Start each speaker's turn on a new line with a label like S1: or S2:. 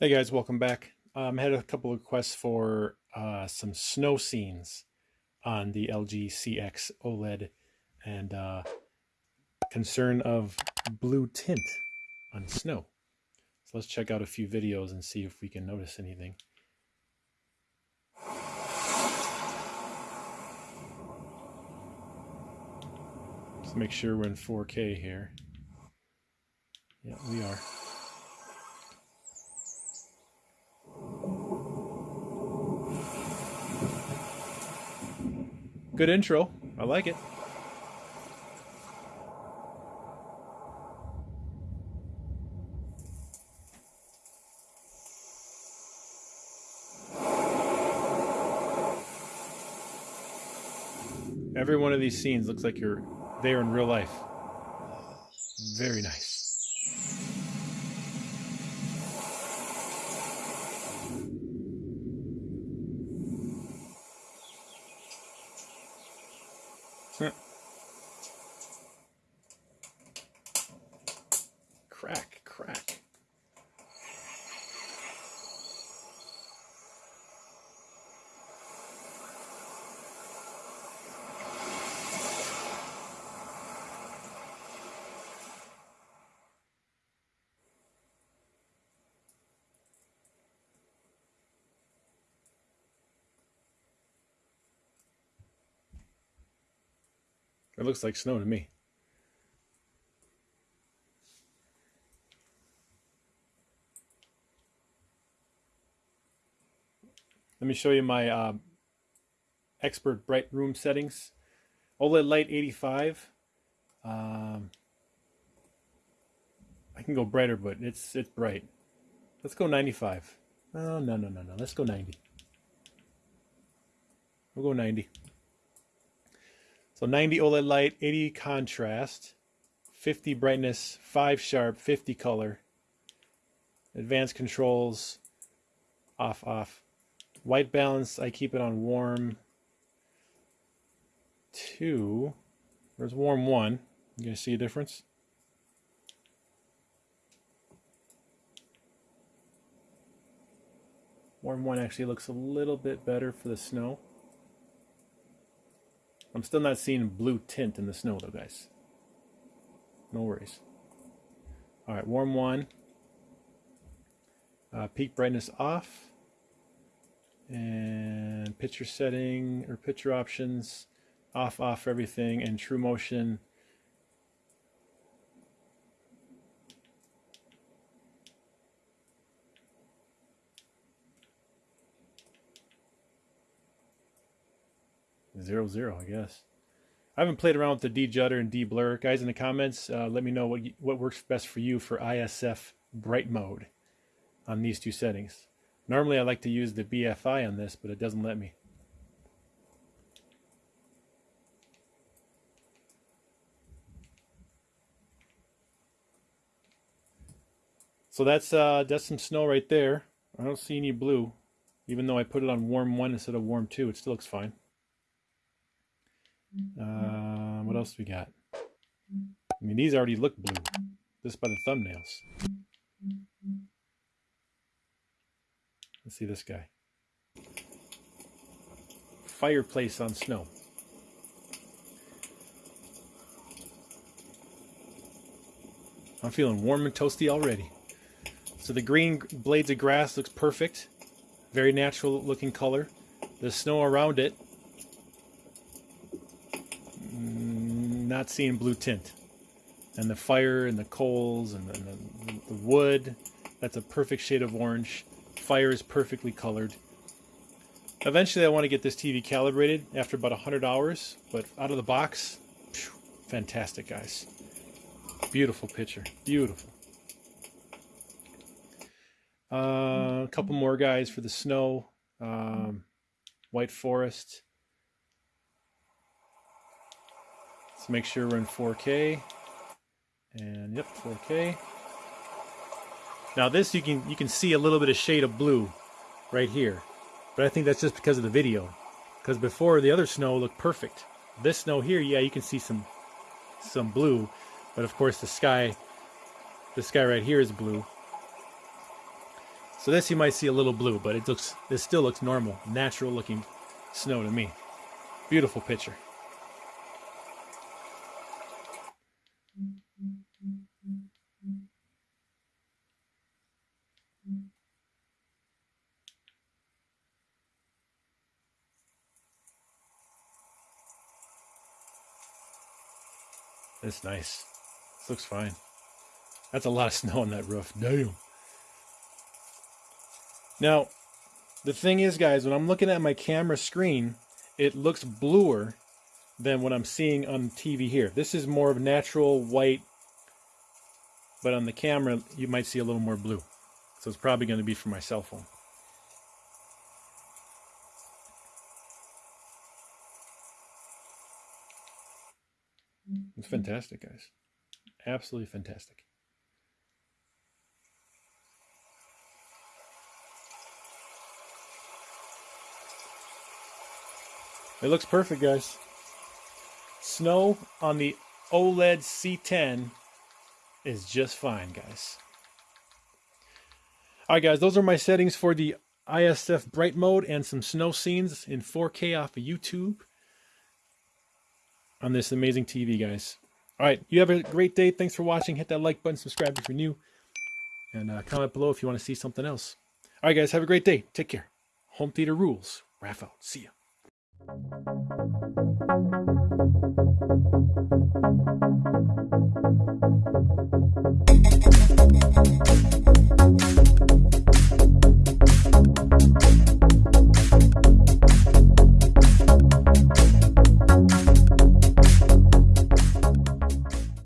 S1: Hey guys, welcome back. Um, I had a couple of requests for uh, some snow scenes on the LG CX OLED and uh, concern of blue tint on snow. So let's check out a few videos and see if we can notice anything. Let's make sure we're in 4K here. Yeah, we are. Good intro. I like it. Every one of these scenes looks like you're there in real life. Very nice. Crack, crack. It looks like snow to me. Let me show you my uh, expert bright room settings. OLED light 85. Um, I can go brighter, but it's it's bright. Let's go 95. Oh, no, no, no, no. Let's go 90. We'll go 90. So 90 OLED light, 80 contrast, 50 brightness, 5 sharp, 50 color. Advanced controls, off, off. White balance, I keep it on warm 2. Where's warm 1? You guys see a difference? Warm 1 actually looks a little bit better for the snow. I'm still not seeing blue tint in the snow though, guys. No worries. All right, warm 1. Uh, peak brightness off and picture setting or picture options off off everything and true motion zero zero I guess I haven't played around with the de-judder and de-blur guys in the comments uh, let me know what what works best for you for ISF bright mode on these two settings Normally I like to use the BFI on this, but it doesn't let me. So that's uh, that's some snow right there. I don't see any blue. Even though I put it on warm 1 instead of warm 2, it still looks fine. Uh, what else we got? I mean, these already look blue, just by the thumbnails. Let's see this guy. Fireplace on snow. I'm feeling warm and toasty already. So the green blades of grass looks perfect. Very natural looking color. The snow around it, not seeing blue tint. And the fire and the coals and the, the, the wood, that's a perfect shade of orange fire is perfectly colored. Eventually I want to get this TV calibrated after about 100 hours, but out of the box, phew, fantastic guys. Beautiful picture, beautiful. Uh, a couple more guys for the snow. Um, White Forest. Let's make sure we're in 4K. And yep, 4K. Now this you can you can see a little bit of shade of blue right here. But I think that's just because of the video. Because before the other snow looked perfect. This snow here, yeah, you can see some some blue. But of course the sky the sky right here is blue. So this you might see a little blue, but it looks this still looks normal, natural looking snow to me. Beautiful picture. That's nice. This looks fine. That's a lot of snow on that roof. Damn. Now, the thing is, guys, when I'm looking at my camera screen, it looks bluer than what I'm seeing on TV here. This is more of natural white, but on the camera, you might see a little more blue. So it's probably going to be for my cell phone. It's fantastic, guys. Absolutely fantastic. It looks perfect, guys. Snow on the OLED C10 is just fine, guys. All right, guys, those are my settings for the ISF bright mode and some snow scenes in 4K off of YouTube on this amazing TV, guys. All right, you have a great day. Thanks for watching. Hit that like button, subscribe if you're new, and uh, comment below if you want to see something else. All right, guys, have a great day. Take care. Home theater rules. Raph out. See ya.